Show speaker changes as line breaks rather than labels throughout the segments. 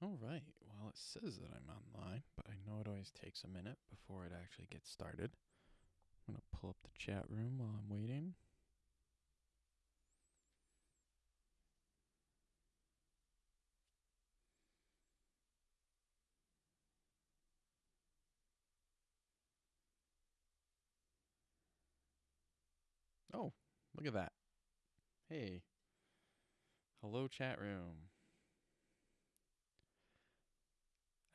All right. Well, it says that I'm online, but I know it always takes a minute before it actually gets started. I'm going to pull up the chat room while I'm waiting. Oh, look at that. Hey. Hello, chat room.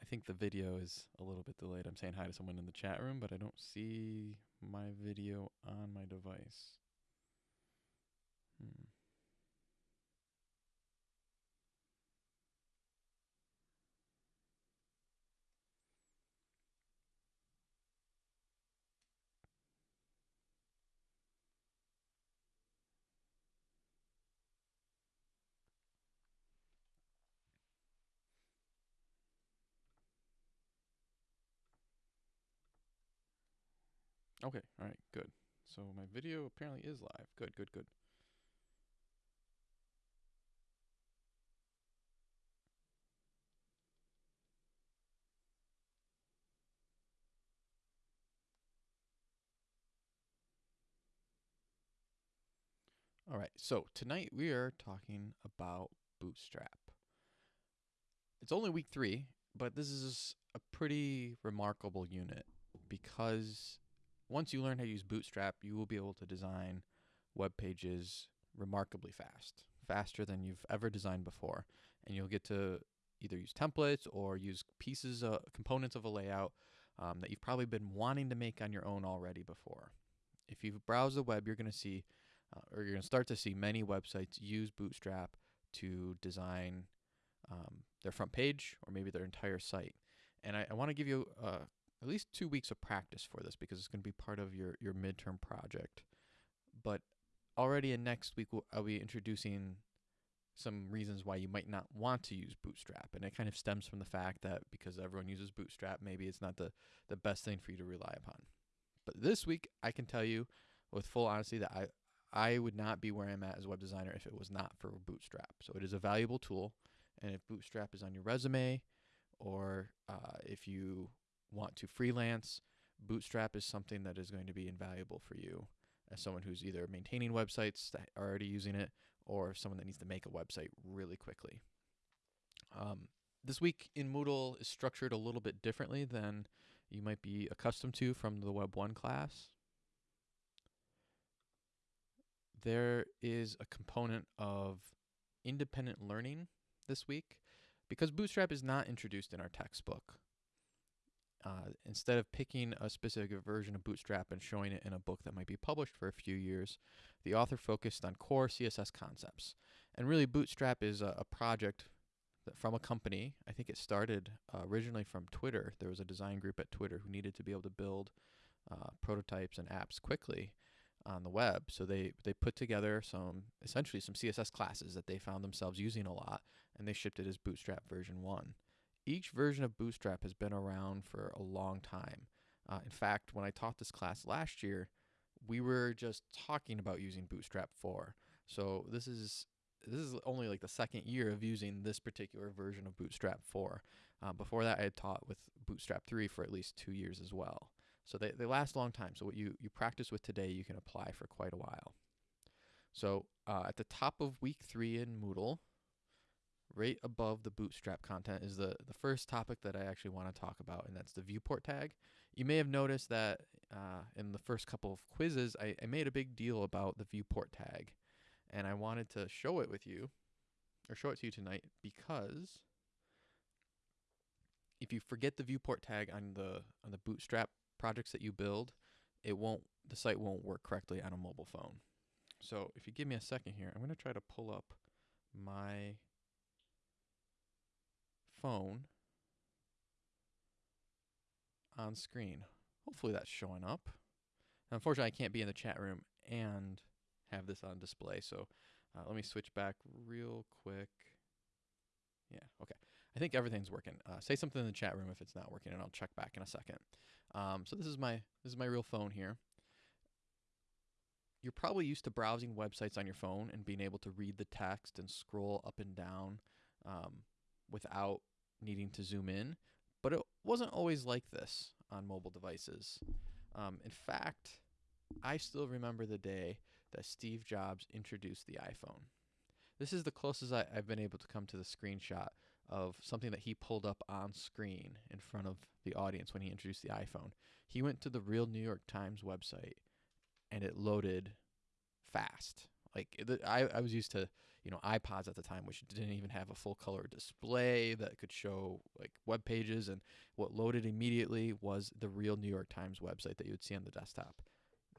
I think the video is a little bit delayed. I'm saying hi to someone in the chat room, but I don't see my video on my device. Hmm. Okay, all right, good. So my video apparently is live. Good, good, good. All right, so tonight we are talking about Bootstrap. It's only week three, but this is a pretty remarkable unit because once you learn how to use Bootstrap, you will be able to design web pages remarkably fast, faster than you've ever designed before. And you'll get to either use templates or use pieces, uh, components of a layout um, that you've probably been wanting to make on your own already before. If you browse the web, you're going to see, uh, or you're going to start to see many websites use Bootstrap to design um, their front page or maybe their entire site. And I, I want to give you a at least two weeks of practice for this because it's going to be part of your, your midterm project. But already in next week, we'll, I'll be introducing some reasons why you might not want to use Bootstrap. And it kind of stems from the fact that because everyone uses Bootstrap, maybe it's not the, the best thing for you to rely upon. But this week, I can tell you with full honesty that I, I would not be where I'm at as a web designer if it was not for Bootstrap. So it is a valuable tool. And if Bootstrap is on your resume, or uh, if you want to freelance, Bootstrap is something that is going to be invaluable for you as someone who's either maintaining websites that are already using it or someone that needs to make a website really quickly. Um, this week in Moodle is structured a little bit differently than you might be accustomed to from the Web 1 class. There is a component of independent learning this week because Bootstrap is not introduced in our textbook. Uh, instead of picking a specific version of Bootstrap and showing it in a book that might be published for a few years, the author focused on core CSS concepts. And really, Bootstrap is a, a project from a company. I think it started uh, originally from Twitter. There was a design group at Twitter who needed to be able to build uh, prototypes and apps quickly on the web. So they, they put together some, essentially some CSS classes that they found themselves using a lot, and they shipped it as Bootstrap version 1 each version of Bootstrap has been around for a long time. Uh, in fact, when I taught this class last year, we were just talking about using Bootstrap 4. So this is this is only like the second year of using this particular version of Bootstrap 4. Uh, before that, I had taught with Bootstrap 3 for at least two years as well. So they, they last a long time. So what you, you practice with today, you can apply for quite a while. So uh, at the top of week three in Moodle, right above the bootstrap content is the, the first topic that I actually want to talk about, and that's the viewport tag. You may have noticed that uh, in the first couple of quizzes, I, I made a big deal about the viewport tag, and I wanted to show it with you, or show it to you tonight, because if you forget the viewport tag on the on the bootstrap projects that you build, it won't the site won't work correctly on a mobile phone. So if you give me a second here, I'm going to try to pull up my phone on screen. Hopefully that's showing up. Unfortunately, I can't be in the chat room and have this on display. So uh, let me switch back real quick. Yeah, okay. I think everything's working. Uh, say something in the chat room if it's not working, and I'll check back in a second. Um, so this is my this is my real phone here. You're probably used to browsing websites on your phone and being able to read the text and scroll up and down um, without needing to zoom in, but it wasn't always like this on mobile devices. Um, in fact, I still remember the day that Steve Jobs introduced the iPhone. This is the closest I, I've been able to come to the screenshot of something that he pulled up on screen in front of the audience when he introduced the iPhone. He went to the real New York Times website and it loaded fast. Like I, I was used to you know iPods at the time, which didn't even have a full color display that could show like web pages, and what loaded immediately was the real New York Times website that you would see on the desktop.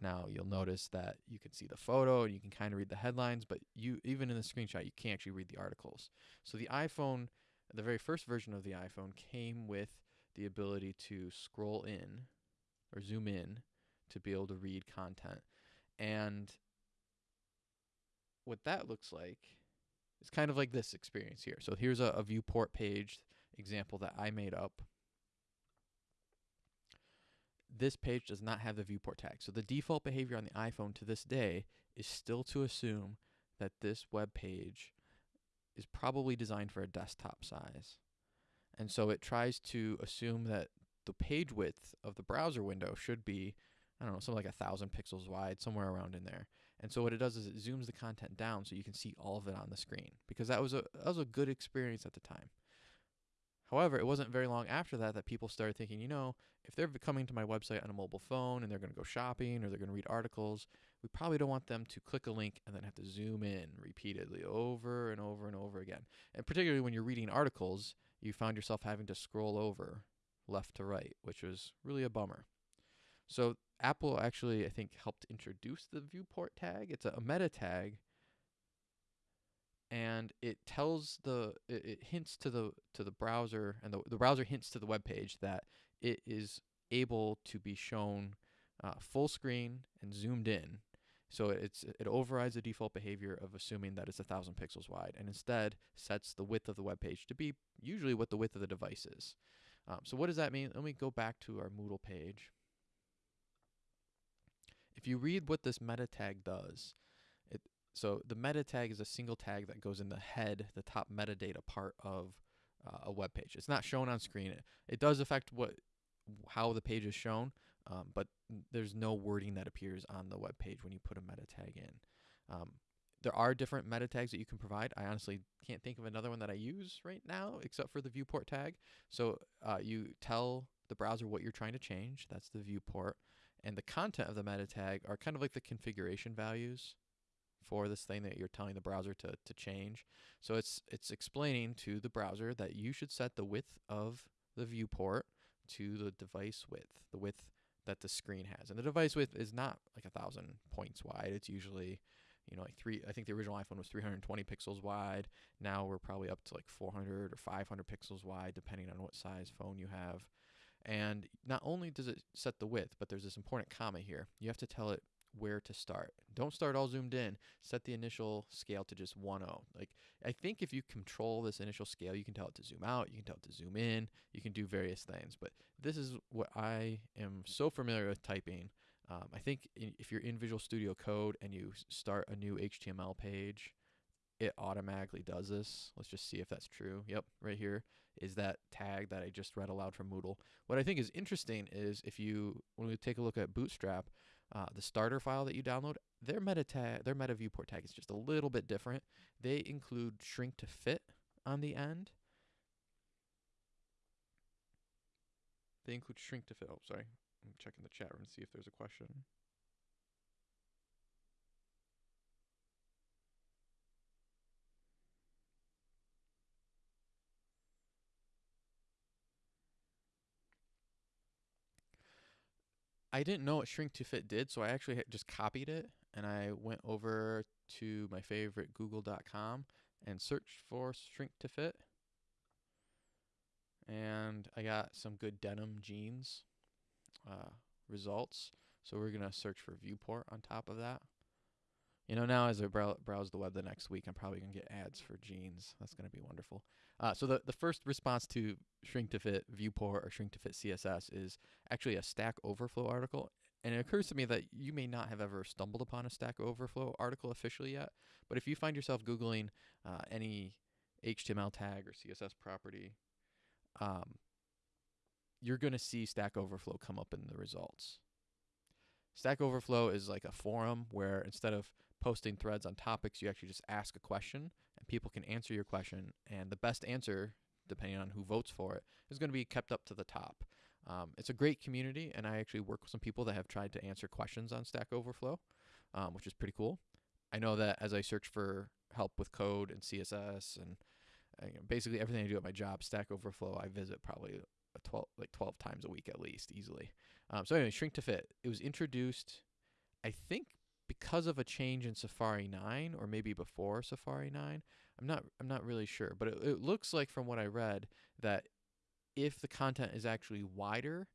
Now you'll notice that you can see the photo and you can kind of read the headlines, but you even in the screenshot you can't actually read the articles. So the iPhone, the very first version of the iPhone, came with the ability to scroll in or zoom in to be able to read content, and what that looks like is kind of like this experience here. So here's a, a viewport page example that I made up. This page does not have the viewport tag. So the default behavior on the iPhone to this day is still to assume that this web page is probably designed for a desktop size. And so it tries to assume that the page width of the browser window should be, I don't know, something like a thousand pixels wide, somewhere around in there. And so what it does is it zooms the content down so you can see all of it on the screen because that was a that was a good experience at the time. However, it wasn't very long after that that people started thinking, you know, if they're coming to my website on a mobile phone and they're going to go shopping or they're going to read articles, we probably don't want them to click a link and then have to zoom in repeatedly over and over and over again. And particularly when you're reading articles, you found yourself having to scroll over left to right, which was really a bummer. So Apple actually, I think, helped introduce the viewport tag. It's a, a meta tag, and it tells the it, it, hints to the to the browser, and the the browser hints to the web page that it is able to be shown uh, full screen and zoomed in. So it's it overrides the default behavior of assuming that it's a thousand pixels wide, and instead sets the width of the web page to be usually what the width of the device is. Um, so what does that mean? Let me go back to our Moodle page. If you read what this meta tag does, it so the meta tag is a single tag that goes in the head, the top metadata part of uh, a web page. It's not shown on screen. It, it does affect what how the page is shown, um, but there's no wording that appears on the web page when you put a meta tag in. Um, there are different meta tags that you can provide. I honestly can't think of another one that I use right now except for the viewport tag. So uh, you tell the browser what you're trying to change. That's the viewport and the content of the meta tag are kind of like the configuration values for this thing that you're telling the browser to, to change. So it's it's explaining to the browser that you should set the width of the viewport to the device width, the width that the screen has. And the device width is not like a thousand points wide. It's usually, you know, like three. I think the original iPhone was 320 pixels wide. Now we're probably up to like 400 or 500 pixels wide, depending on what size phone you have. And not only does it set the width, but there's this important comma here. You have to tell it where to start. Don't start all zoomed in. Set the initial scale to just 1.0. Like I think if you control this initial scale, you can tell it to zoom out, you can tell it to zoom in, you can do various things. But this is what I am so familiar with typing. Um, I think in, if you're in Visual Studio Code and you start a new HTML page, it automatically does this. Let's just see if that's true. Yep, right here is that tag that I just read aloud from Moodle. What I think is interesting is if you, when we take a look at Bootstrap, uh, the starter file that you download, their meta tag, their meta viewport tag is just a little bit different. They include shrink to fit on the end. They include shrink to fit. Oh, sorry. I'm checking the chat room to see if there's a question. I didn't know what shrink to fit did, so I actually just copied it and I went over to my favorite google.com and searched for shrink to fit. And I got some good denim jeans uh, results. So we're going to search for viewport on top of that. You know, now as I brow- browse the web the next week, I'm probably going to get ads for jeans. That's going to be wonderful. Uh, so the, the first response to shrink to fit viewport or shrink to fit CSS is actually a Stack Overflow article. And it occurs to me that you may not have ever stumbled upon a Stack Overflow article officially yet. But if you find yourself Googling uh, any HTML tag or CSS property, um, you're going to see Stack Overflow come up in the results. Stack Overflow is like a forum where instead of posting threads on topics, you actually just ask a question and people can answer your question. And the best answer, depending on who votes for it, is going to be kept up to the top. Um, it's a great community, and I actually work with some people that have tried to answer questions on Stack Overflow, um, which is pretty cool. I know that as I search for help with code and CSS and uh, you know, basically everything I do at my job, Stack Overflow, I visit probably 12 like 12 times a week at least easily. Um, so anyway, Shrink to Fit. It was introduced, I think, because of a change in Safari 9 or maybe before Safari 9. I'm not I'm not really sure, but it, it looks like from what I read that if the content is actually wider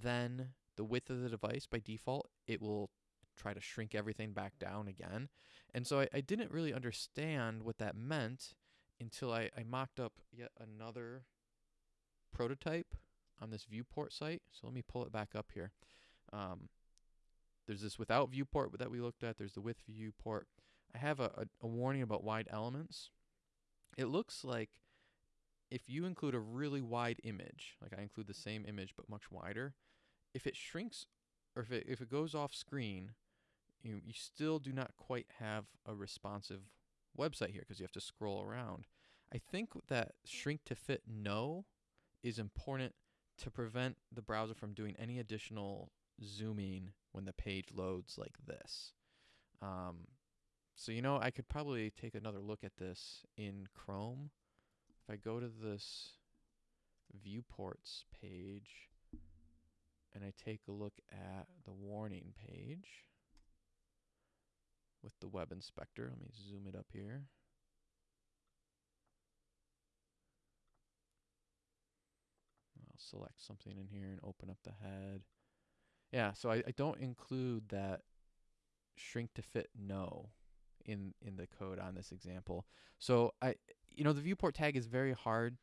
than the width of the device by default, it will try to shrink everything back down again. And so I, I didn't really understand what that meant until I, I mocked up yet another prototype on this viewport site. So let me pull it back up here. Um, there's this without viewport that we looked at. There's the with viewport. I have a, a, a warning about wide elements. It looks like if you include a really wide image, like I include the same image but much wider, if it shrinks or if it, if it goes off screen, you, you still do not quite have a responsive website here because you have to scroll around. I think that shrink to fit no is important to prevent the browser from doing any additional zooming when the page loads like this. Um, so, you know, I could probably take another look at this in Chrome. If I go to this viewports page and I take a look at the warning page, with the web inspector. Let me zoom it up here. I'll select something in here and open up the head. Yeah, so I, I don't include that shrink to fit no in in the code on this example. So I you know the viewport tag is very hard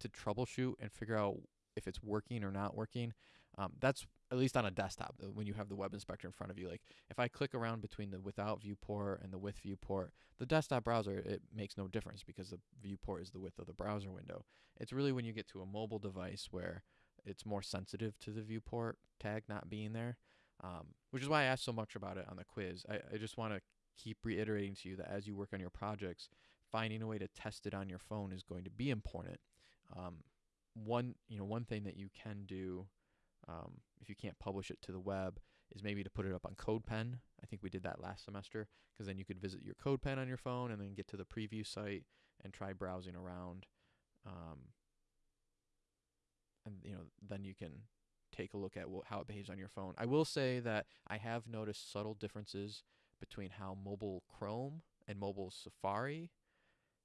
to troubleshoot and figure out if it's working or not working. Um, that's at least on a desktop when you have the web inspector in front of you. Like if I click around between the without viewport and the with viewport, the desktop browser it makes no difference because the viewport is the width of the browser window. It's really when you get to a mobile device where it's more sensitive to the viewport tag not being there, um, which is why I asked so much about it on the quiz. I, I just want to keep reiterating to you that as you work on your projects, finding a way to test it on your phone is going to be important. Um, one you know one thing that you can do um, if you can't publish it to the web, is maybe to put it up on CodePen. I think we did that last semester because then you could visit your CodePen on your phone and then get to the preview site and try browsing around. Um, and you know, then you can take a look at how it behaves on your phone. I will say that I have noticed subtle differences between how mobile Chrome and mobile Safari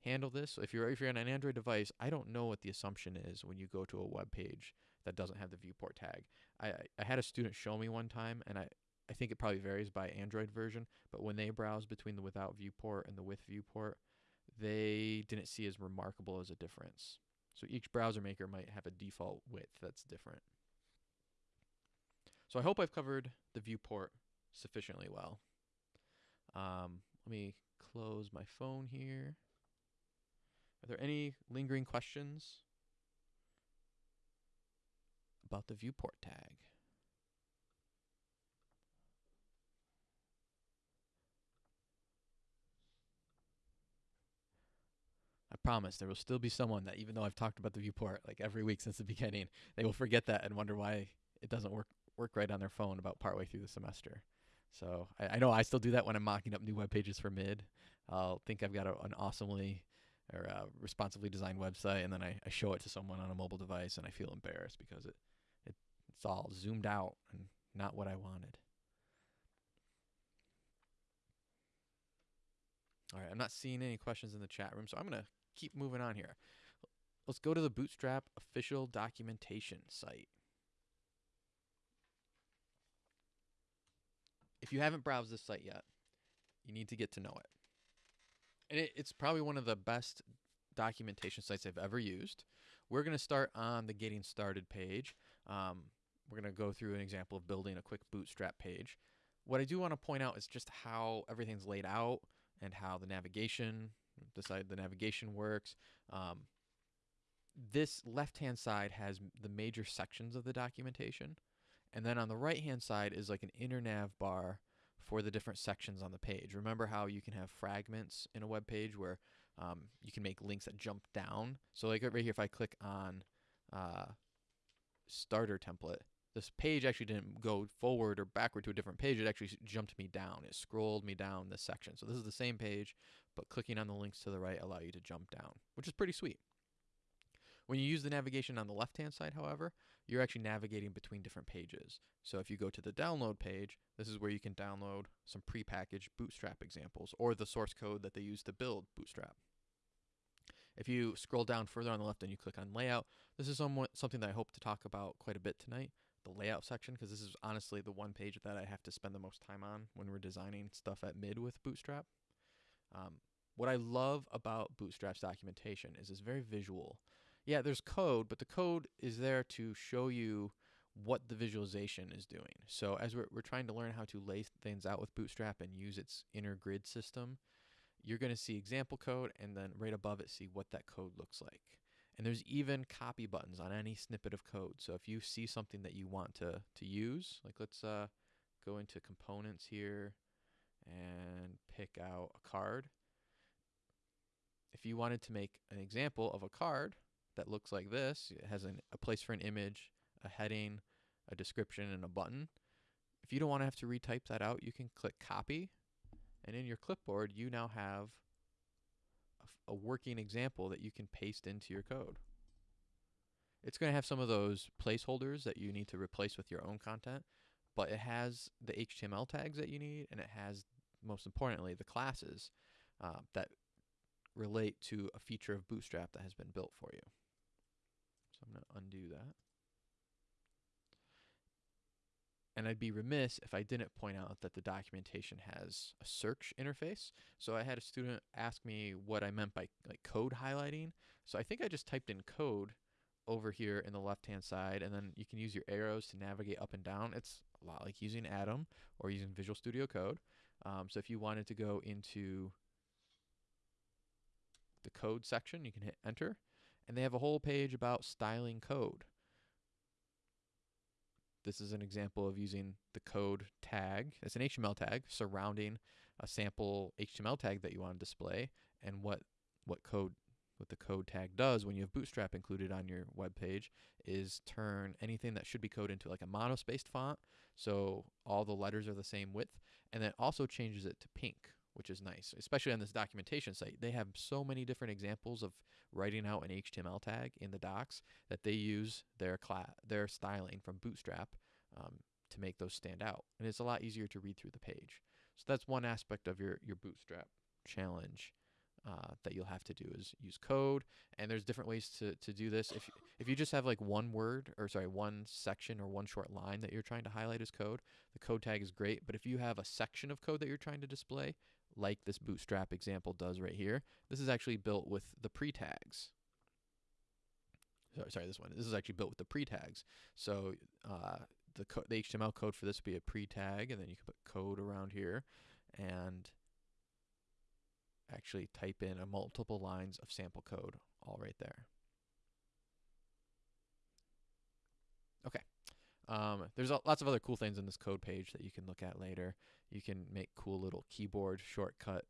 handle this. So if you're if you're on an Android device, I don't know what the assumption is when you go to a web page that doesn't have the viewport tag. I, I had a student show me one time, and I, I think it probably varies by Android version, but when they browsed between the without viewport and the with viewport, they didn't see as remarkable as a difference. So each browser maker might have a default width that's different. So I hope I've covered the viewport sufficiently well. Um, let me close my phone here. Are there any lingering questions about the viewport tag. I promise there will still be someone that even though I've talked about the viewport like every week since the beginning, they will forget that and wonder why it doesn't work work right on their phone about partway through the semester. So I, I know I still do that when I'm mocking up new web pages for mid. I'll think I've got a, an awesomely or uh, responsively designed website, and then I, I show it to someone on a mobile device, and I feel embarrassed because it it's all zoomed out and not what I wanted. All right, I'm not seeing any questions in the chat room, so I'm going to keep moving on here. Let's go to the Bootstrap official documentation site. If you haven't browsed this site yet, you need to get to know it. And it, it's probably one of the best documentation sites I've ever used. We're going to start on the Getting Started page. Um, we're going to go through an example of building a quick bootstrap page. What I do want to point out is just how everything's laid out and how the navigation, decide the navigation works. Um, this left hand side has the major sections of the documentation. And then on the right hand side is like an inner nav bar for the different sections on the page. Remember how you can have fragments in a web page where um, you can make links that jump down? So, like right here, if I click on uh, starter template, this page actually didn't go forward or backward to a different page. It actually jumped me down. It scrolled me down this section. So, this is the same page, but clicking on the links to the right allow you to jump down, which is pretty sweet. When you use the navigation on the left hand side, however, you're actually navigating between different pages. So if you go to the download page, this is where you can download some prepackaged Bootstrap examples or the source code that they use to build Bootstrap. If you scroll down further on the left and you click on layout, this is somewhat something that I hope to talk about quite a bit tonight, the layout section, because this is honestly the one page that I have to spend the most time on when we're designing stuff at mid with Bootstrap. Um, what I love about Bootstrap's documentation is it's very visual yeah, there's code, but the code is there to show you what the visualization is doing. So as we're, we're trying to learn how to lay things out with Bootstrap and use its inner grid system, you're going to see example code and then right above it see what that code looks like. And there's even copy buttons on any snippet of code. So if you see something that you want to, to use, like let's uh, go into components here and pick out a card. If you wanted to make an example of a card, that looks like this. It has an, a place for an image, a heading, a description, and a button. If you don't want to have to retype that out, you can click copy, and in your clipboard, you now have a, working example that you can paste into your code. It's going to have some of those placeholders that you need to replace with your own content, but it has the HTML tags that you need, and it has, most importantly, the classes uh, that relate to a feature of Bootstrap that has been built for you. So I'm going to undo that. And I'd be remiss if I didn't point out that the documentation has a search interface. So I had a student ask me what I meant by like code highlighting. So I think I just typed in code over here in the left hand side and then you can use your arrows to navigate up and down. It's a lot like using Atom or using Visual Studio Code. Um, so if you wanted to go into the code section, you can hit enter and they have a whole page about styling code. This is an example of using the code tag. It's an HTML tag surrounding a sample HTML tag that you want to display and what what code what the code tag does when you have Bootstrap included on your web page is turn anything that should be code into like a monospaced font so all the letters are the same width and then also changes it to pink which is nice especially on this documentation site they have so many different examples of writing out an HTML tag in the docs that they use their their styling from Bootstrap um, to make those stand out, and it's a lot easier to read through the page. So that's one aspect of your your Bootstrap challenge uh, that you'll have to do is use code, and there's different ways to to do this. If if you just have like one word or sorry one section or one short line that you're trying to highlight as code, the code tag is great. But if you have a section of code that you're trying to display, like this Bootstrap example does right here, this is actually built with the pre-tags. Sorry, sorry, this one. This is actually built with the pre-tags. So uh, the the HTML code for this would be a pre-tag, and then you can put code around here, and actually type in a multiple lines of sample code all right there. Okay. Um, there's a, lots of other cool things in this code page that you can look at later. You can make cool little keyboard shortcut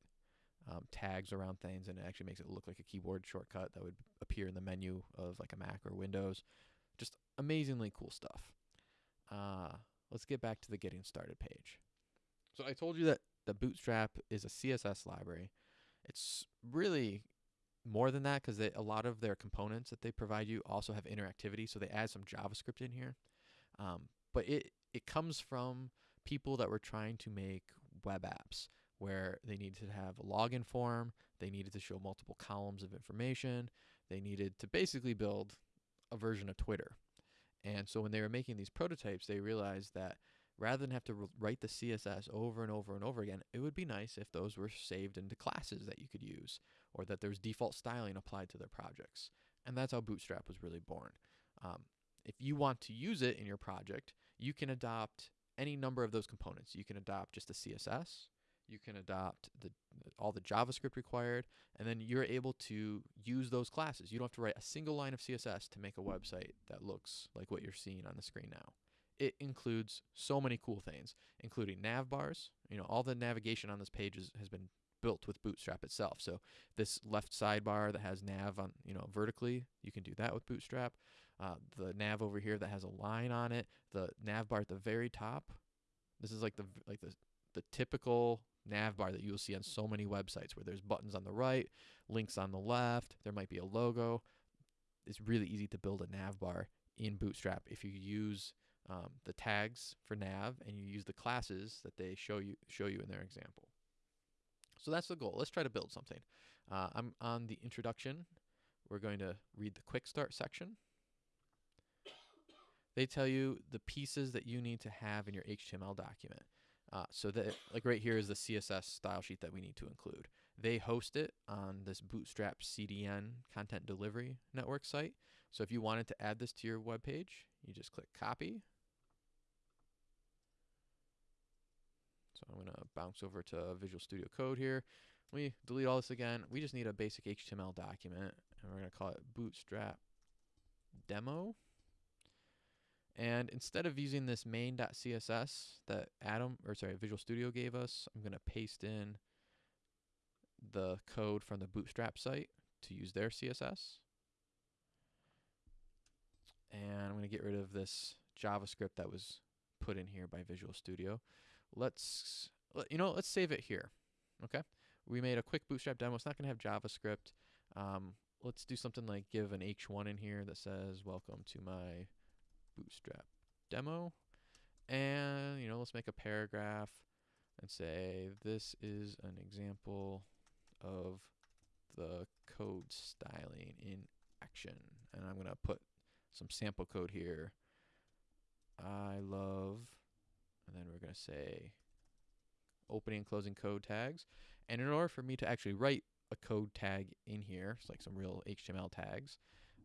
um, tags around things, and it actually makes it look like a keyboard shortcut that would appear in the menu of like a Mac or Windows. Just amazingly cool stuff. Uh, let's get back to the getting started page. So I told you that the Bootstrap is a CSS library. It's really more than that because a lot of their components that they provide you also have interactivity. So they add some JavaScript in here. Um, but it it comes from people that were trying to make web apps where they needed to have a login form, they needed to show multiple columns of information, they needed to basically build a version of Twitter. And so when they were making these prototypes, they realized that rather than have to write the CSS over and over and over again, it would be nice if those were saved into classes that you could use or that there's default styling applied to their projects. And that's how Bootstrap was really born. Um, if you want to use it in your project, you can adopt any number of those components. You can adopt just the CSS, You can adopt the all the JavaScript required, and then you're able to use those classes. You don't have to write a single line of CSS to make a website that looks like what you're seeing on the screen now. It includes so many cool things, including nav bars. You know, all the navigation on this page is, has been built with Bootstrap itself. So this left sidebar that has nav on, you know, vertically, you can do that with Bootstrap. Uh, the nav over here that has a line on it, the nav bar at the very top. This is like the like the the typical nav bar that you will see on so many websites where there's buttons on the right, links on the left, there might be a logo. It's really easy to build a nav bar in Bootstrap if you use um, the tags for nav and you use the classes that they show you show you in their example. So that's the goal. Let's try to build something. Uh, I'm on the introduction. We're going to read the quick start section. They tell you the pieces that you need to have in your HTML document. Uh, so that, like right here is the CSS style sheet that we need to include. They host it on this Bootstrap CDN content delivery network site. So if you wanted to add this to your web page, you just click copy. So I'm going to bounce over to Visual Studio Code here. We delete all this again. We just need a basic HTML document, and we're going to call it Bootstrap Demo. And instead of using this main.css that Atom, or sorry, Visual Studio gave us, I'm going to paste in the code from the Bootstrap site to use their CSS. And I'm going to get rid of this JavaScript that was put in here by Visual Studio. Let's, you know, let's save it here. Okay. We made a quick Bootstrap demo. It's not going to have JavaScript. Um, let's do something like give an H1 in here that says, welcome to my Bootstrap demo. And, you know, let's make a paragraph and say this is an example of the code styling in action. And I'm going to put some sample code here. I love, and then we're going to say opening and closing code tags. And in order for me to actually write a code tag in here, it's like some real HTML tags,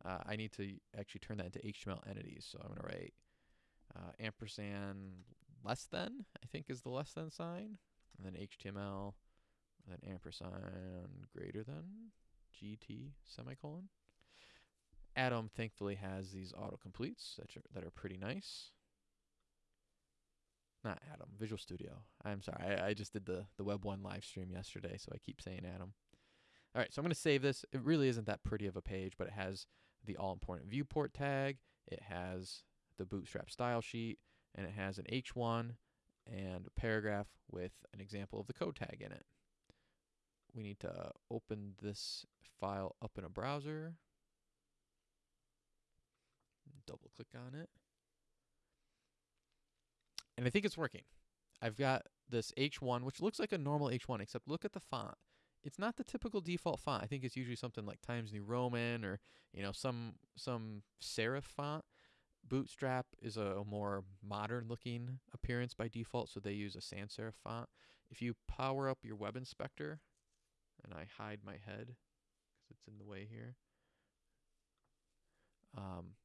uh, I need to actually turn that into HTML entities. So I'm going to write uh, ampersand less than, I think is the less than sign, and then HTML, and then ampersand greater than, GT semicolon. Atom thankfully has these autocompletes that are, that are pretty nice. Not Atom, Visual Studio. I'm sorry, I, I just did the, the Web 1 live stream yesterday, so I keep saying Atom. All right, so I'm going to save this. It really isn't that pretty of a page, but it has the all-important viewport tag. It has the Bootstrap style sheet, and it has an H1 and a paragraph with an example of the code tag in it. We need to open this file up in a browser. Double click on it. And I think it's working. I've got this H1, which looks like a normal H1, except look at the font it's not the typical default font. I think it's usually something like Times New Roman or you know some some serif font. Bootstrap is a, more modern looking appearance by default, so they use a sans serif font. If you power up your web inspector, and I hide my head because it's in the way here. Um,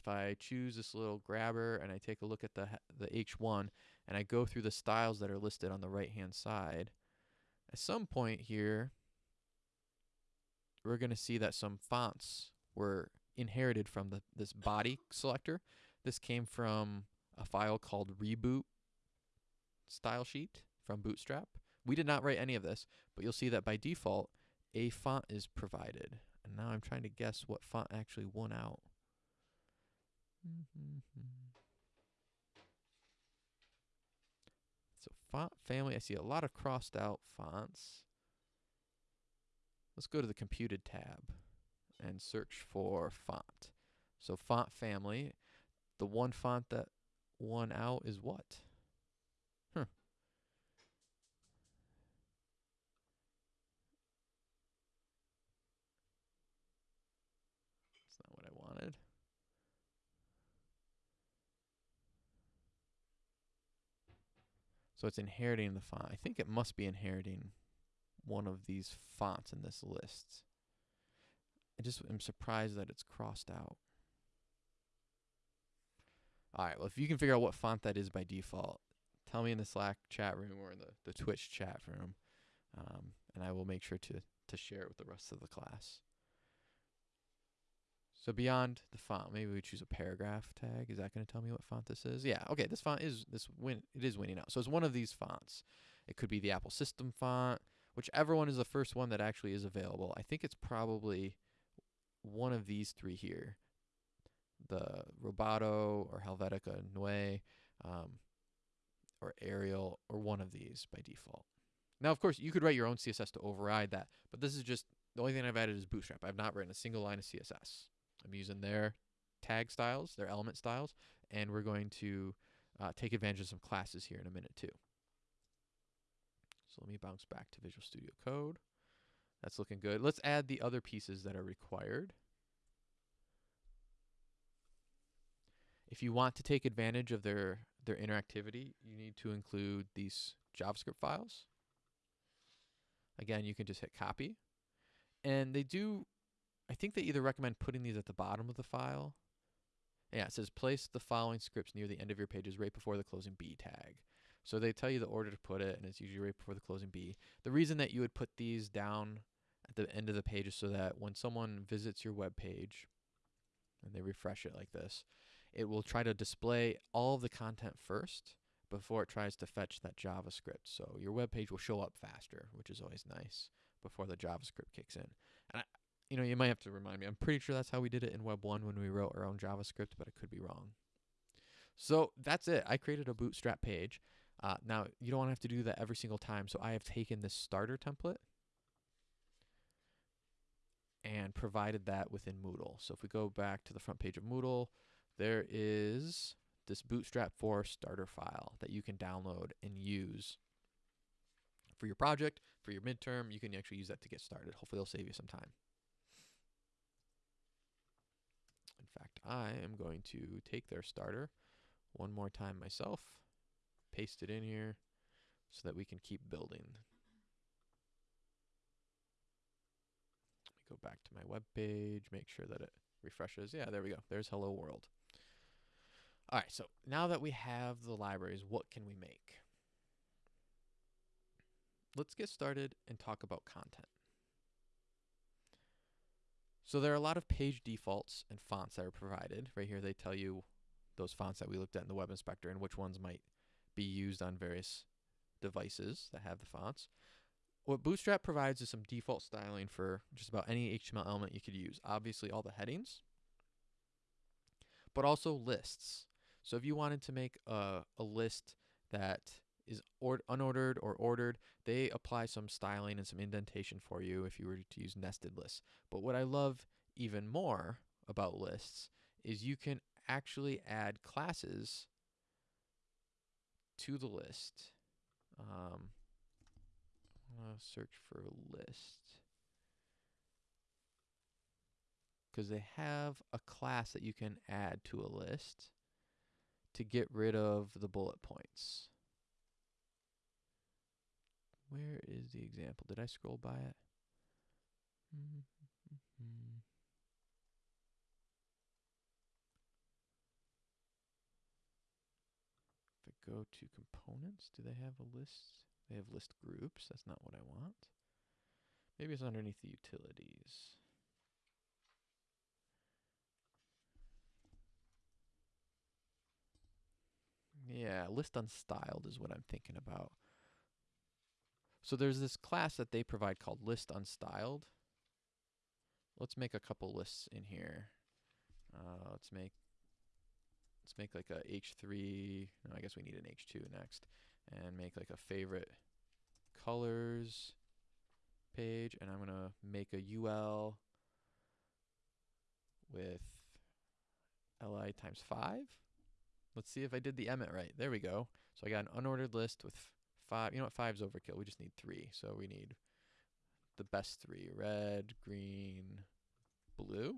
if I choose this little grabber and I take a look at the the H1 and I go through the styles that are listed on the right hand side, at some point here, we're going to see that some fonts were inherited from the this body selector. This came from a file called reboot style sheet from Bootstrap. We did not write any of this, but you'll see that by default, a font is provided. And now I'm trying to guess what font actually won out. So font family, I see a lot of crossed out fonts. Let's go to the computed tab and search for font. So font family, the one font that won out is what? Huh. That's not what I wanted. So it's inheriting the font. I think it must be inheriting one of these fonts in this list. I just am surprised that it's crossed out. All right, well, if you can figure out what font that is by default, tell me in the Slack chat room or in the, the Twitch chat room, um, and I will make sure to to share it with the rest of the class. So beyond the font, maybe we choose a paragraph tag. Is that going to tell me what font this is? Yeah. Okay. This font is this win. It is winning out. So it's one of these fonts. It could be the Apple System font, whichever one is the first one that actually is available. I think it's probably one of these three here, the Roboto or Helvetica Neue, um, or Arial, or one of these by default. Now, of course, you could write your own CSS to override that, but this is just the only thing I've added is Bootstrap. I've not written a single line of CSS. I'm using their tag styles, their element styles, and we're going to uh, take advantage of some classes here in a minute too. So let me bounce back to Visual Studio Code. That's looking good. Let's add the other pieces that are required. If you want to take advantage of their, their interactivity, you need to include these JavaScript files. Again, you can just hit copy. And they do, I think they either recommend putting these at the bottom of the file. Yeah, it says place the following scripts near the end of your pages right before the closing B tag. So they tell you the order to put it, and it's usually right before the closing B. The reason that you would put these down at the end of the page is so that when someone visits your web page and they refresh it like this, it will try to display all of the content first before it tries to fetch that JavaScript. So your web page will show up faster, which is always nice before the JavaScript kicks in. And I, you know, you might have to remind me. I'm pretty sure that's how we did it in Web 1 when we wrote our own JavaScript, but I could be wrong. So that's it. I created a Bootstrap page. Uh, now, you don't want to have to do that every single time. So I have taken this starter template and provided that within Moodle. So if we go back to the front page of Moodle, there is this Bootstrap 4 starter file that you can download and use for your project, for your midterm. You can actually use that to get started. Hopefully, it'll save you some time. In fact, I am going to take their starter one more time myself paste it in here so that we can keep building. Let me go back to my web page, make sure that it refreshes. Yeah, there we go. There's hello world. All right, so now that we have the libraries, what can we make? Let's get started and talk about content. So there are a lot of page defaults and fonts that are provided. Right here they tell you those fonts that we looked at in the web inspector and which ones might be used on various devices that have the fonts. What Bootstrap provides is some default styling for just about any HTML element you could use. Obviously, all the headings, but also lists. So if you wanted to make a, a list that is or unordered or ordered, they apply some styling and some indentation for you if you were to use nested lists. But what I love even more about lists is you can actually add classes to the list. Um, I'm going to search for list. Because they have a class that you can add to a list to get rid of the bullet points. Where is the example? Did I scroll by it? Mm -hmm. go to components, do they have a list? They have list groups. That's not what I want. Maybe it's underneath the utilities. Yeah, list unstyled is what I'm thinking about. So there's this class that they provide called list unstyled. Let's make a couple lists in here. Uh, let's make let's make like a H3, no, I guess we need an H2 next, and make like a favorite colors page, and I'm to make a UL with li times 5. Let's see if I did the emmet right. There we go. So I got an unordered list with 5. You know what? 5 is overkill. We just need 3. So we need the best 3. Red, green, blue.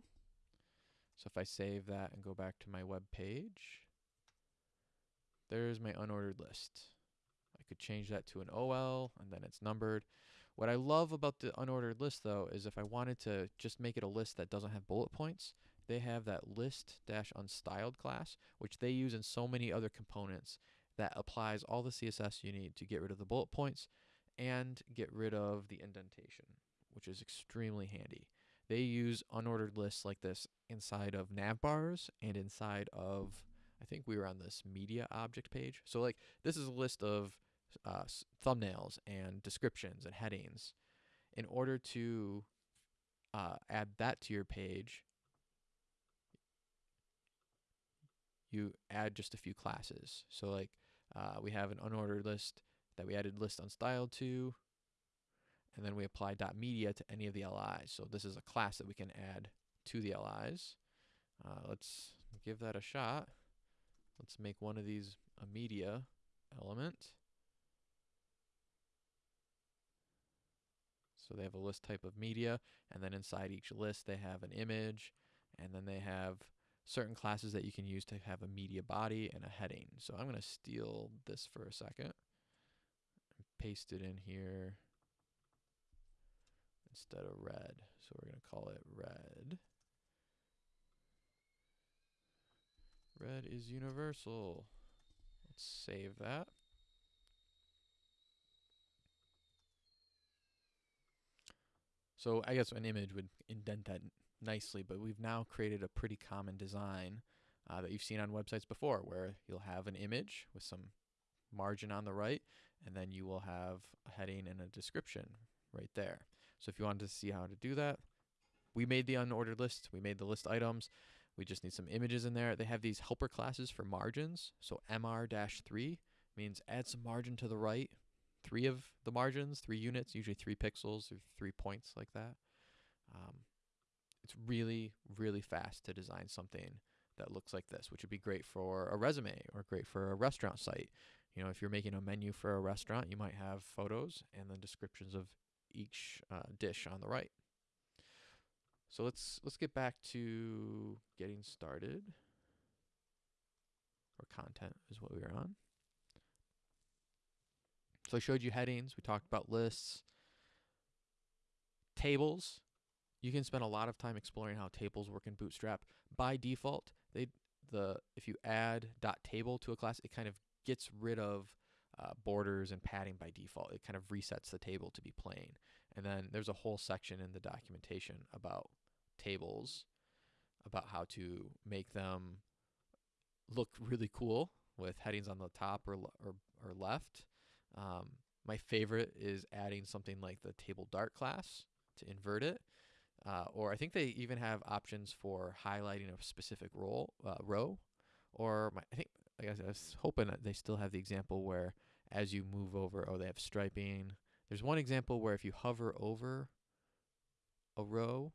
So if I save that and go back to my web page, there's my unordered list. I could change that to an OL and then it's numbered. What I love about the unordered list though is if I wanted to just make it a list that doesn't have bullet points, they have that list dash unstyled class, which they use in so many other components. That applies all the CSS you need to get rid of the bullet points and get rid of the indentation, which is extremely handy. They use unordered lists like this inside of navbars and inside of, I think we were on this media object page. So like this is a list of uh, thumbnails and descriptions and headings. In order to uh, add that to your page, you add just a few classes. So like uh, we have an unordered list that we added list unstyled to, and then we apply dot .media to any of the LIs. So this is a class that we can add to the LIs. Uh, let's give that a shot. Let's make one of these a media element. So they have a list type of media, and then inside each list they have an image, and then they have certain classes that you can use to have a media body and a heading. So I'm going to steal this for a second and paste it in here instead of red. So we're going to call it red. Red is universal. Let's save that. So I guess an image would indent that nicely, but we've now created a pretty common design uh, that you've seen on websites before where you'll have an image with some margin on the right, and then you will have a heading and a description right there. So if you wanted to see how to do that, we made the unordered list, we made the list items, we just need some images in there. They have these helper classes for margins. So MR-3 means add some margin to the right. Three of the margins, three units, usually three pixels or three points like that. Um, it's really, really fast to design something that looks like this, which would be great for a resume or great for a restaurant site. You know, if you're making a menu for a restaurant, you might have photos and then descriptions of each uh, dish on the right. So let's let's get back to getting started. Or content is what we were on. So I showed you headings, we talked about lists, tables. You can spend a lot of time exploring how tables work in Bootstrap. By default, they the if you add .table to a class, it kind of gets rid of uh, borders and padding by default. It kind of resets the table to be plain. And then there's a whole section in the documentation about tables, about how to make them look really cool with headings on the top or or, or left. Um, my favorite is adding something like the table dark class to invert it. Uh, or I think they even have options for highlighting a specific role, uh, row. Or my, I think I guess I was hoping that they still have the example where as you move over, oh, they have striping. There's one example where if you hover over a row,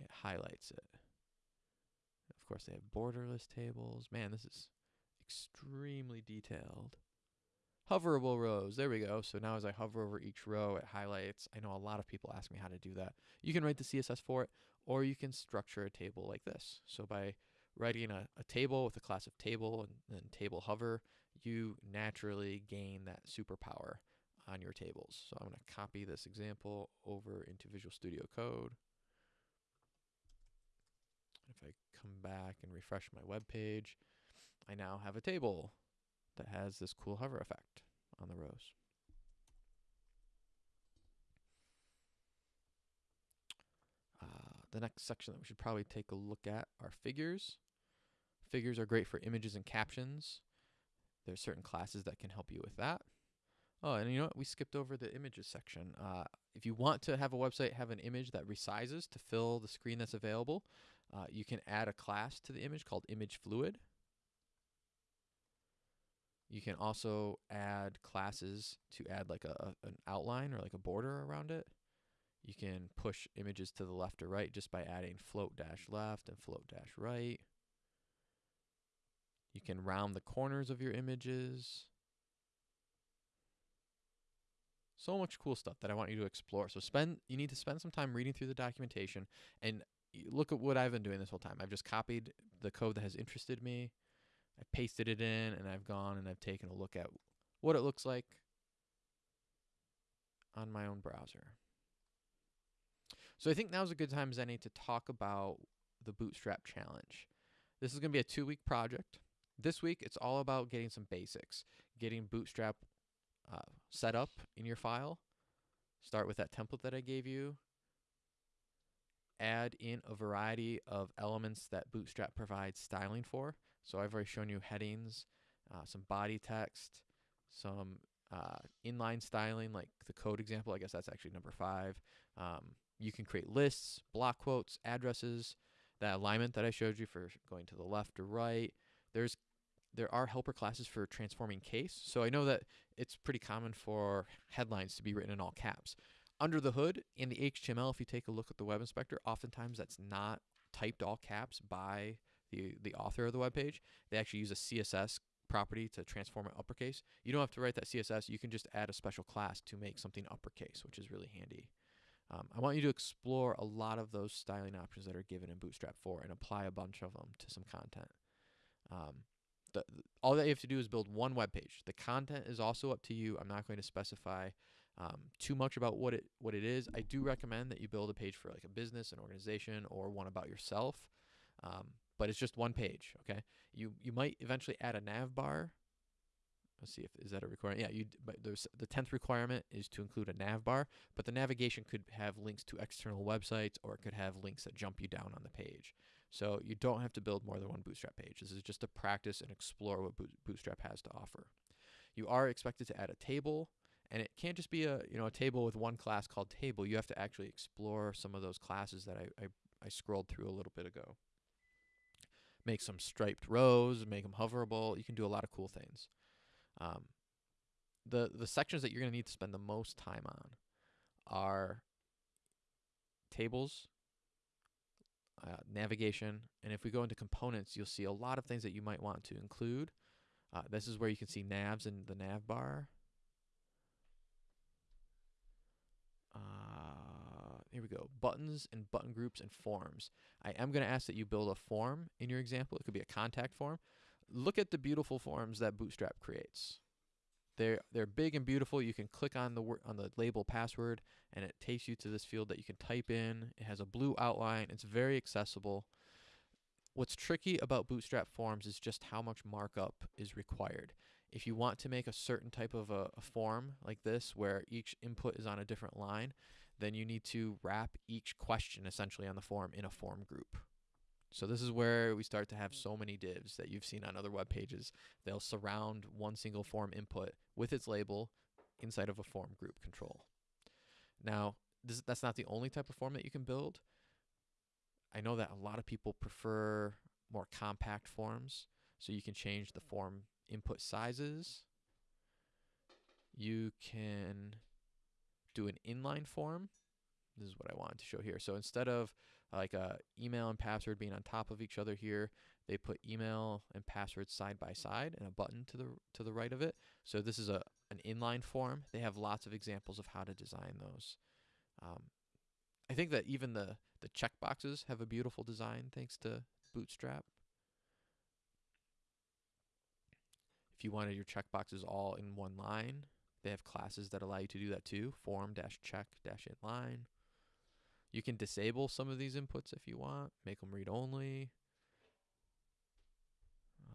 it highlights it. Of course, they have borderless tables. Man, this is extremely detailed. Hoverable rows. There we go. So now as I hover over each row, it highlights. I know a lot of people ask me how to do that. You can write the CSS for it, or you can structure a table like this. So by writing a, a table with a class of table and then table hover, you naturally gain that superpower on your tables. So I'm going to copy this example over into Visual Studio Code. If I come back and refresh my web page, I now have a table that has this cool hover effect on the rows. Uh, the next section that we should probably take a look at are figures. Figures are great for images and captions. There's certain classes that can help you with that. Oh, and you know what? We skipped over the images section. Uh, if you want to have a website have an image that resizes to fill the screen that's available, uh, you can add a class to the image called image fluid. You can also add classes to add like a, an outline or like a border around it. You can push images to the left or right just by adding float dash left and float dash right. You can round the corners of your images. So much cool stuff that I want you to explore. So spend you need to spend some time reading through the documentation and look at what I've been doing this whole time. I've just copied the code that has interested me I pasted it in and I've gone and I've taken a look at what it looks like on my own browser. So I think now's a good time as any to talk about the Bootstrap Challenge. This is going to be a two-week project. This week, it's all about getting some basics, getting Bootstrap uh, set up in your file. Start with that template that I gave you. Add in a variety of elements that Bootstrap provides styling for. So I've already shown you headings, uh, some body text, some uh, inline styling, like the code example. I guess that's actually number five. Um, you can create lists, block quotes, addresses, that alignment that I showed you for going to the left or right. There's there are helper classes for transforming case. So I know that it's pretty common for headlines to be written in all caps. Under the hood in the HTML, if you take a look at the web inspector, oftentimes that's not typed all caps by the the author of the web page. They actually use a CSS property to transform it uppercase. You don't have to write that CSS. You can just add a special class to make something uppercase, which is really handy. Um, I want you to explore a lot of those styling options that are given in Bootstrap 4 and apply a bunch of them to some content. Um, the, all that you have to do is build one web page. The content is also up to you. I'm not going to specify um, too much about what it what it is. I do recommend that you build a page for like a business, an organization, or one about yourself. Um, but it's just one page. Okay. You you might eventually add a nav bar Let's see if is that a requirement. Yeah, you. But there's the tenth requirement is to include a nav bar, but the navigation could have links to external websites, or it could have links that jump you down on the page. So you don't have to build more than one Bootstrap page. This is just to practice and explore what Bootstrap has to offer. You are expected to add a table, and it can't just be a you know a table with one class called table. You have to actually explore some of those classes that I, I, I scrolled through a little bit ago. Make some striped rows, make them hoverable. You can do a lot of cool things. Um, the the sections that you're going to need to spend the most time on are tables, uh, navigation, and if we go into components, you'll see a lot of things that you might want to include. Uh, this is where you can see navs in the nav bar. Here we go. Buttons and button groups and forms. I am going to ask that you build a form in your example. It could be a contact form look at the beautiful forms that Bootstrap creates. They're they're big and beautiful. You can click on the on the label password, and it takes you to this field that you can type in. It has a blue outline. It's very accessible. What's tricky about Bootstrap forms is just how much markup is required. If you want to make a certain type of a, a form like this, where each input is on a different line, then you need to wrap each question essentially on the form in a form group. So this is where we start to have so many divs that you've seen on other web pages. They'll surround one single form input with its label inside of a form group control. Now, this, that's not the only type of form that you can build. I know that a lot of people prefer more compact forms, so you can change the form input sizes. You can do an inline form. This is what I wanted to show here. So instead of like uh, email and password being on top of each other here. They put email and password side by side and a button to the to the right of it. So this is a an inline form. They have lots of examples of how to design those. Um, I think that even the the checkboxes have a beautiful design thanks to Bootstrap. If you wanted your checkboxes all in one line, they have classes that allow you to do that too. Form dash check dash inline. You can disable some of these inputs if you want, make them read only.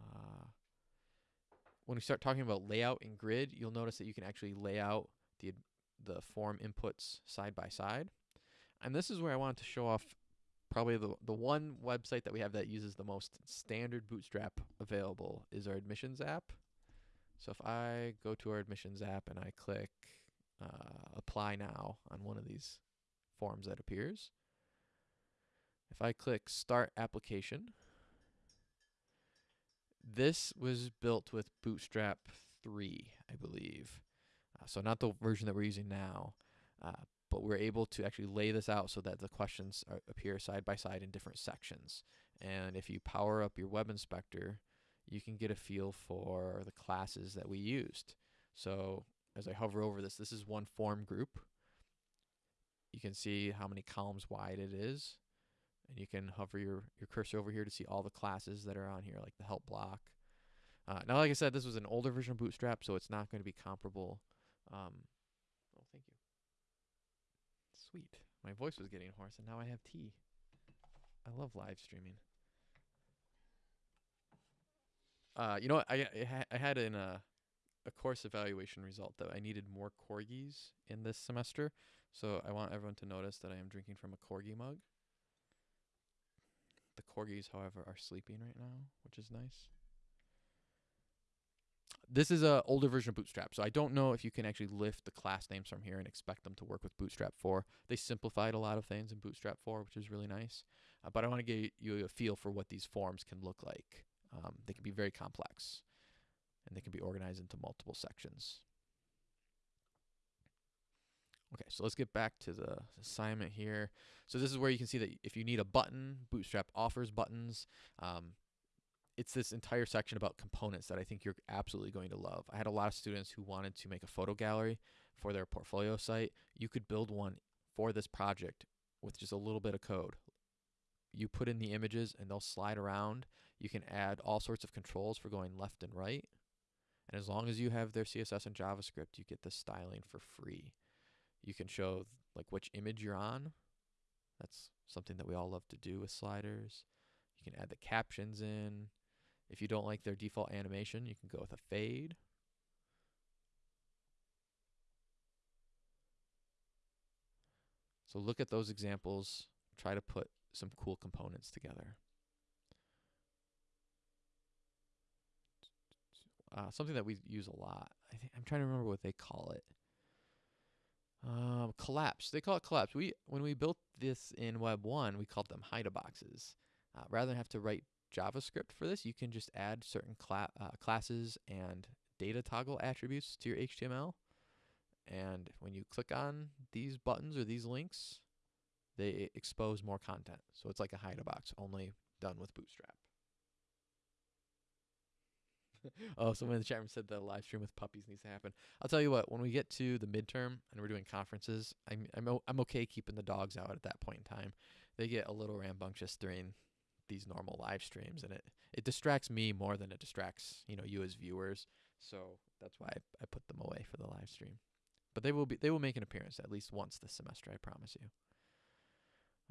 Uh, when we start talking about layout and grid, you'll notice that you can actually lay out the, the form inputs side by side. And this is where I wanted to show off probably the, the one website that we have that uses the most standard bootstrap available is our admissions app. So if I go to our admissions app and I click uh, apply now on one of these forms that appears. If I click Start Application, this was built with Bootstrap 3, I believe. Uh, so not the version that we're using now, uh, but we're able to actually lay this out so that the questions are, appear side by side in different sections. And if you power up your web inspector, you can get a feel for the classes that we used. So as I hover over this, this is one form group. You can see how many columns wide it is. And you can hover your, your cursor over here to see all the classes that are on here, like the help block. Uh, now, like I said, this was an older version of Bootstrap, so it's not going to be comparable. Um, oh, thank you. Sweet. My voice was getting hoarse, and now I have tea. I love live streaming. Uh, you know what? I I, ha- I had in a a course evaluation result that I needed more corgis in this semester, so I want everyone to notice that I am drinking from a corgi mug. The corgis, however, are sleeping right now, which is nice. This is a older version of Bootstrap, so I don't know if you can actually lift the class names from here and expect them to work with Bootstrap 4. They simplified a lot of things in Bootstrap 4, which is really nice. Uh, but I want to give you a feel for what these forms can look like. Um, they can be very complex, and they can be organized into multiple sections. Okay, so let's get back to the assignment here. So this is where you can see that if you need a button, Bootstrap offers buttons. Um, it's this entire section about components that I think you're absolutely going to love. I had a lot of students who wanted to make a photo gallery for their portfolio site. You could build one for this project with just a little bit of code. You put in the images and they'll slide around. You can add all sorts of controls for going left and right. And as long as you have their CSS and JavaScript, you get the styling for free. You can show like which image you're on. That's something that we all love to do with sliders. You can add the captions in. If you don't like their default animation, you can go with a fade. So look at those examples. Try to put some cool components together. Uh, something that we use a lot. I think I'm trying to remember what they call it. Um, collapse. They call it collapse. We when we built this in Web one, we called them hide a boxes. Uh, rather than have to write JavaScript for this, you can just add certain cla uh, classes and data toggle attributes to your HTML. And when you click on these buttons or these links, they expose more content. So it's like a hide box, only done with Bootstrap. oh, someone in the chat room said the live stream with puppies needs to happen. I'll tell you what, when we get to the midterm and we're doing conferences, I'm I'm I'm okay keeping the dogs out at that point in time. They get a little rambunctious during these normal live streams, and it it distracts me more than it distracts you know you as viewers. So that's why I, I put them away for the live stream. But they will be they will make an appearance at least once this semester, I promise you.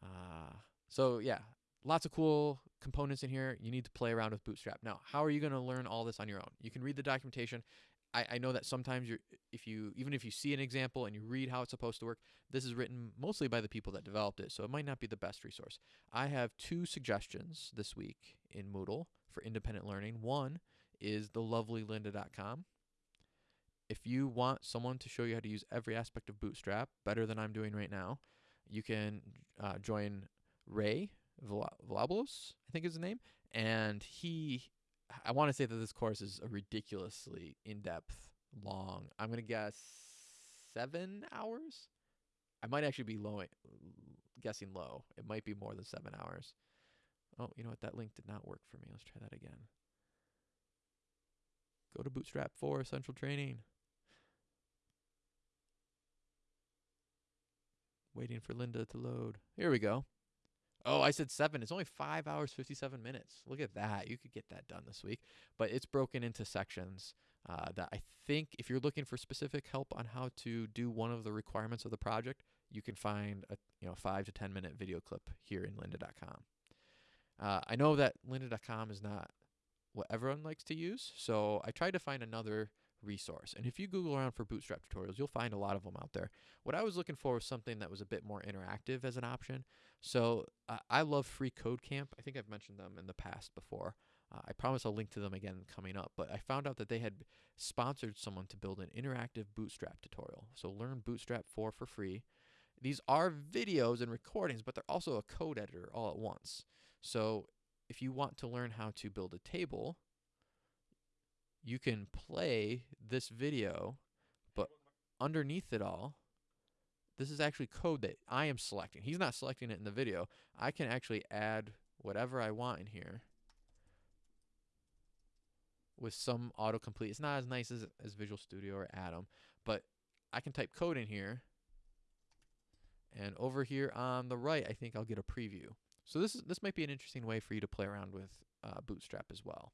Uh, so yeah, lots of cool components in here. You need to play around with Bootstrap. Now, how are you going to learn all this on your own? You can read the documentation. I, I know that sometimes you're, if you even if you see an example and you read how it's supposed to work, this is written mostly by the people that developed it, so it might not be the best resource. I have two suggestions this week in Moodle for independent learning. One is the lovelylynda.com. If you want someone to show you how to use every aspect of Bootstrap better than I'm doing right now, you can uh, join Ray Villalobos, I think is his name, and he. I want to say that this course is a ridiculously in-depth, long. I'm gonna guess seven hours. I might actually be low, guessing low. It might be more than seven hours. Oh, you know what? That link did not work for me. Let's try that again. Go to Bootstrap 4 Essential Training. Waiting for Lynda to load. Here we go. Oh, I said seven. It's only five hours, 57 minutes. Look at that. You could get that done this week. But it's broken into sections uh, that I think if you're looking for specific help on how to do one of the requirements of the project, you can find a you know five to 10 minute video clip here in lynda.com. Uh, I know that lynda.com is not what everyone likes to use, so I tried to find another resource. And if you Google around for Bootstrap tutorials, you'll find a lot of them out there. What I was looking for was something that was a bit more interactive as an option. So uh, I love Free Code Camp. I think I've mentioned them in the past before. Uh, I promise I'll link to them again coming up. But I found out that they had sponsored someone to build an interactive Bootstrap tutorial. So learn Bootstrap 4 for free. These are videos and recordings, but they're also a code editor all at once. So if you want to learn how to build a table, you can play this video, but underneath it all, this is actually code that I am selecting. He's not selecting it in the video. I can actually add whatever I want in here with some autocomplete. It's not as nice as, as Visual Studio or Atom, but I can type code in here. And over here on the right, I think I'll get a preview. So this is this might be an interesting way for you to play around with uh, Bootstrap as well.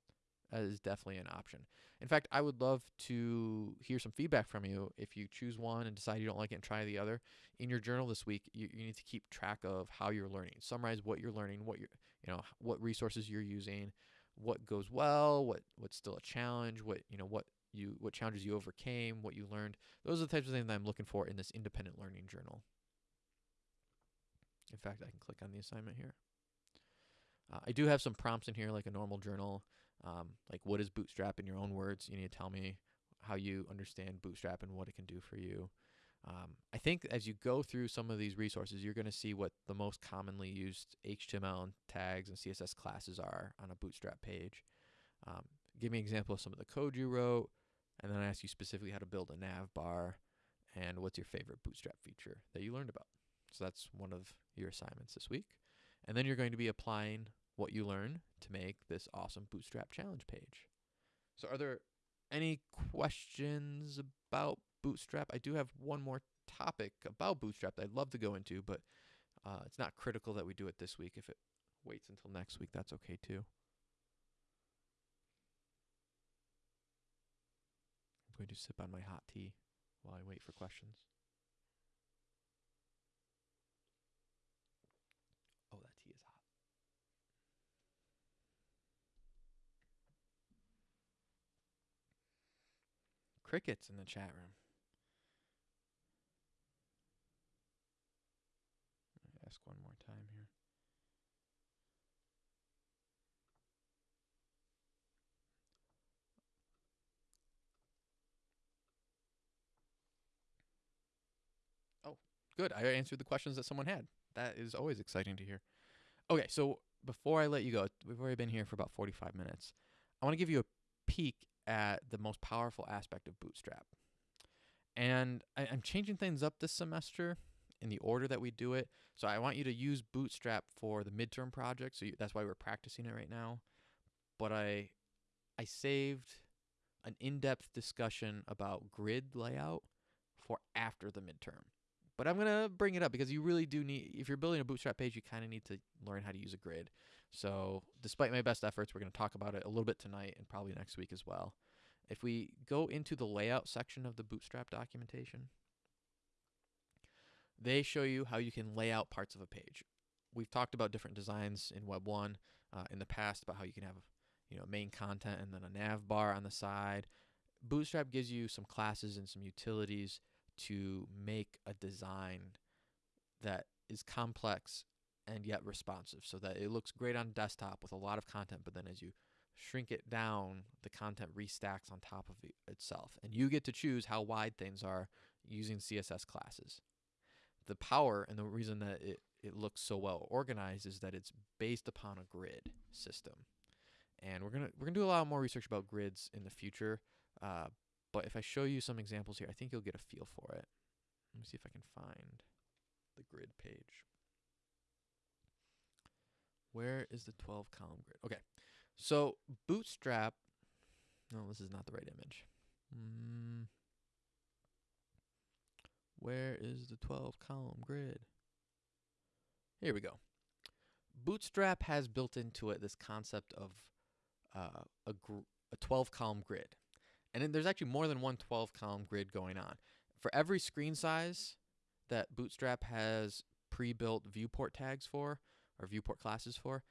That is definitely an option. In fact, I would love to hear some feedback from you if you choose one and decide you don't like it and try the other. In your journal this week, you, you need to keep track of how you're learning. Summarize what you're learning, what you're, you know, what resources you're using, what goes well, what what's still a challenge, what you know what you what challenges you overcame, what you learned. Those are the types of things that I'm looking for in this independent learning journal. In fact, I can click on the assignment here. Uh, I do have some prompts in here, like a normal journal. Um, like, what is Bootstrap in your own words? You need to tell me how you understand Bootstrap and what it can do for you. Um, I think as you go through some of these resources, you're going to see what the most commonly used HTML and tags and CSS classes are on a Bootstrap page. Um, give me an example of some of the code you wrote, and then I ask you specifically how to build a nav bar and what's your favorite Bootstrap feature that you learned about. So that's one of your assignments this week. And then you're going to be applying what you learn to make this awesome Bootstrap challenge page. So are there any questions about Bootstrap? I do have one more topic about Bootstrap that I'd love to go into, but uh, it's not critical that we do it this week. If it waits until next week, that's okay too. I'm going to sip on my hot tea while I wait for questions. Oh, that tea is hot. Crickets in the chat room. Ask one more time here. Oh, good. I answered the questions that someone had. That is always exciting to hear. Okay, so before I let you go, we've already been here for about 45 minutes. I want to give you a peek at the most powerful aspect of Bootstrap. And I, am changing things up this semester in the order that we do it. So I want you to use Bootstrap for the midterm project. So you, that's why we're practicing it right now. But I, I saved an in-depth discussion about grid layout for after the midterm. But I'm going to bring it up because you really do need, if you're building a Bootstrap page, you kind of need to learn how to use a grid. So despite my best efforts, we're going to talk about it a little bit tonight and probably next week as well. If we go into the layout section of the Bootstrap documentation, they show you how you can lay out parts of a page. We've talked about different designs in Web 1 uh, in the past about how you can have you know main content and then a nav bar on the side. Bootstrap gives you some classes and some utilities to make a design that is complex and yet responsive so that it looks great on desktop with a lot of content but then as you shrink it down the content restacks on top of itself and you get to choose how wide things are using css classes. The power and the reason that it, it looks so well organized is that it's based upon a grid system. And we're gonna we're gonna do a lot more research about grids in the future uh, but if I show you some examples here I think you'll get a feel for it. Let me see if I can find the grid page where is the 12 column grid? Okay, so Bootstrap, no, this is not the right image. Mm, where is the 12 column grid? Here we go. Bootstrap has built into it this concept of uh, a, a 12 column grid. And then there's actually more than one 12 column grid going on. For every screen size that Bootstrap has pre built viewport tags for, or viewport classes for,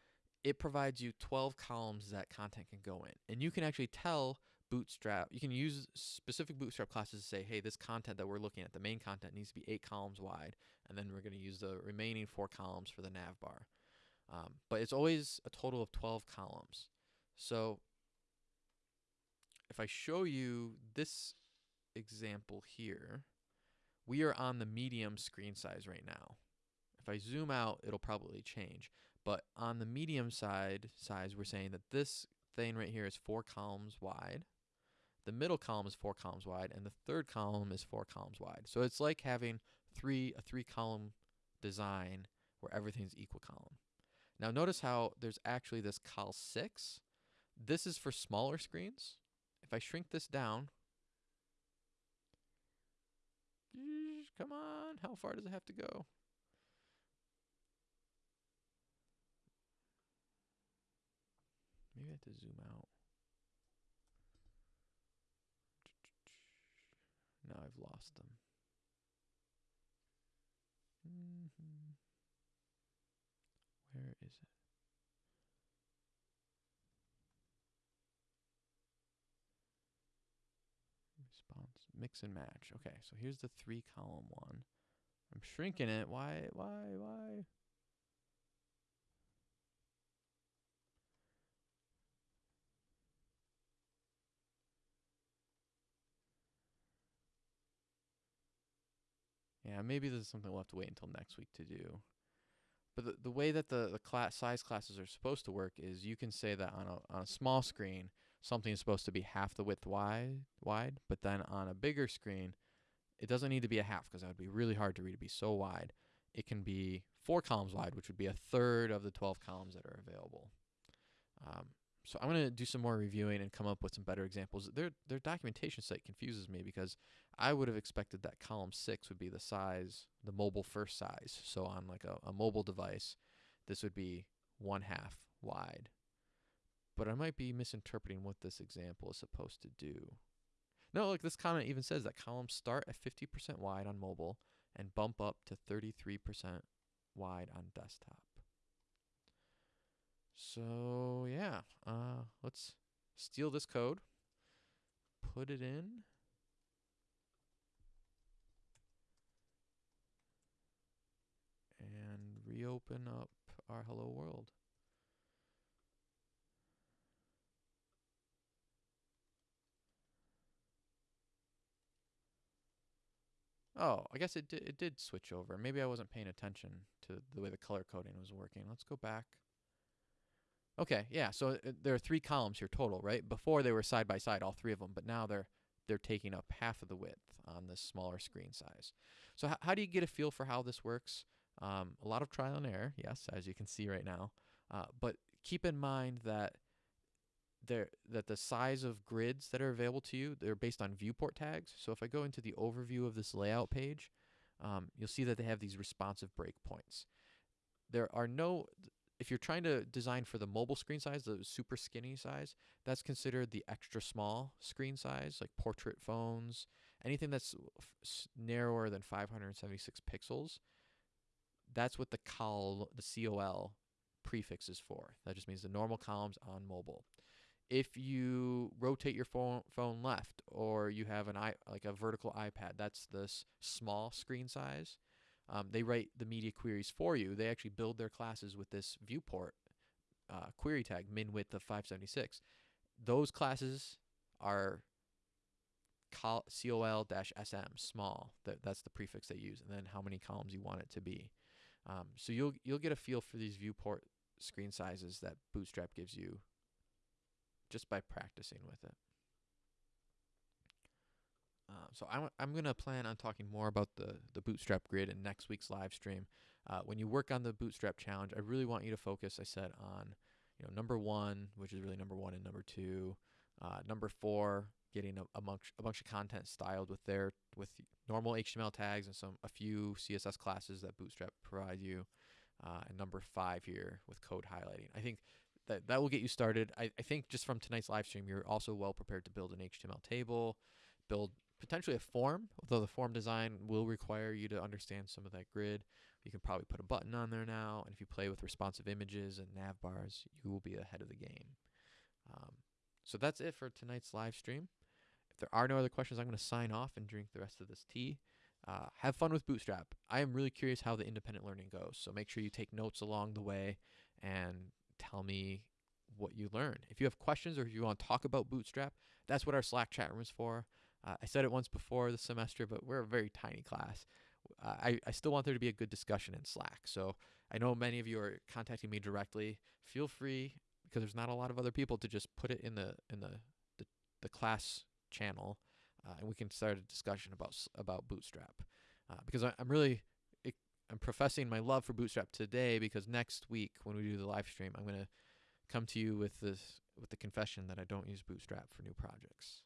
it provides you 12 columns that content can go in. And you can actually tell Bootstrap, you can use specific Bootstrap classes to say, hey, this content that we're looking at, the main content needs to be eight columns wide, and then we're going to use the remaining four columns for the nav bar. Um, but it's always a total of 12 columns. So if I show you this example here, we are on the medium screen size right now. If I zoom out, it'll probably change. But on the medium side size, we're saying that this thing right here is four columns wide. The middle column is four columns wide, and the third column is four columns wide. So it's like having three a three column design where everything's equal column. Now notice how there's actually this col 6. This is for smaller screens. If I shrink this down, come on, how far does it have to go? have to zoom out. Now I've lost them. Mm -hmm. Where is it? Response mix and match. Okay, so here's the three column one. I'm shrinking it. Why? Why? Why? Yeah, maybe this is something we'll have to wait until next week to do. But the, the way that the, the class size classes are supposed to work is you can say that on a on a small screen something is supposed to be half the width wide wide, but then on a bigger screen it doesn't need to be a half because that would be really hard to read to be so wide. It can be four columns wide, which would be a third of the 12 columns that are available. Um, so I'm going to do some more reviewing and come up with some better examples. Their their documentation site confuses me because I would have expected that column six would be the size, the mobile first size. So on like a, a mobile device, this would be one half wide. But I might be misinterpreting what this example is supposed to do. No, look, this comment even says that columns start at 50% wide on mobile and bump up to 33% wide on desktop. So yeah, uh, let's steal this code, put it in. And reopen up our hello world. Oh, I guess it did, it did switch over. Maybe I wasn't paying attention to the way the color coding was working. Let's go back. Okay, yeah. So uh, there are three columns here total, right? Before they were side by side, all three of them, but now they're they're taking up half of the width on this smaller screen size. So how do you get a feel for how this works? Um, a lot of trial and error, yes, as you can see right now. Uh, but keep in mind that there that the size of grids that are available to you they're based on viewport tags. So if I go into the overview of this layout page, um, you'll see that they have these responsive breakpoints. There are no if you're trying to design for the mobile screen size, the super skinny size, that's considered the extra small screen size, like portrait phones, anything that's narrower than 576 pixels. That's what the col the COL prefix is for. That just means the normal columns on mobile. If you rotate your phone phone left, or you have an i like a vertical iPad, that's this small screen size. Um, they write the media queries for you. They actually build their classes with this viewport uh, query tag, min width of 576. Those classes are col-sm, small. That, that's the prefix they use, and then how many columns you want it to be. Um, so you'll you'll get a feel for these viewport screen sizes that Bootstrap gives you just by practicing with it. Uh, so I'm, I'm going to plan on talking more about the, the Bootstrap grid in next week's live stream. Uh, when you work on the Bootstrap challenge, I really want you to focus, I said, on you know number one, which is really number one and number two. Uh, number four, getting a, a, bunch, a bunch of content styled with their with normal HTML tags and some a few CSS classes that Bootstrap provides you. Uh, and number five here with code highlighting. I think that that will get you started. I, I think just from tonight's live stream, you're also well prepared to build an HTML table, build potentially a form, although the form design will require you to understand some of that grid. You can probably put a button on there now, and if you play with responsive images and nav bars, you will be ahead of the game. Um, so that's it for tonight's live stream. If there are no other questions, I'm going to sign off and drink the rest of this tea. Uh, have fun with Bootstrap. I am really curious how the independent learning goes, so make sure you take notes along the way and tell me what you learn. If you have questions or if you want to talk about Bootstrap, that's what our Slack chat room is for. Uh, I said it once before the semester, but we're a very tiny class. Uh, I, I still want there to be a good discussion in Slack. So I know many of you are contacting me directly. Feel free, because there's not a lot of other people, to just put it in the in the the, the class channel, uh, and we can start a discussion about about Bootstrap. Uh, because I, I'm really I'm professing my love for Bootstrap today because next week when we do the live stream, I'm to come to you with this with the confession that I don't use Bootstrap for new projects.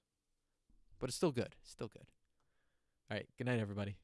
But it's still good. It's still good. All right. Good night, everybody.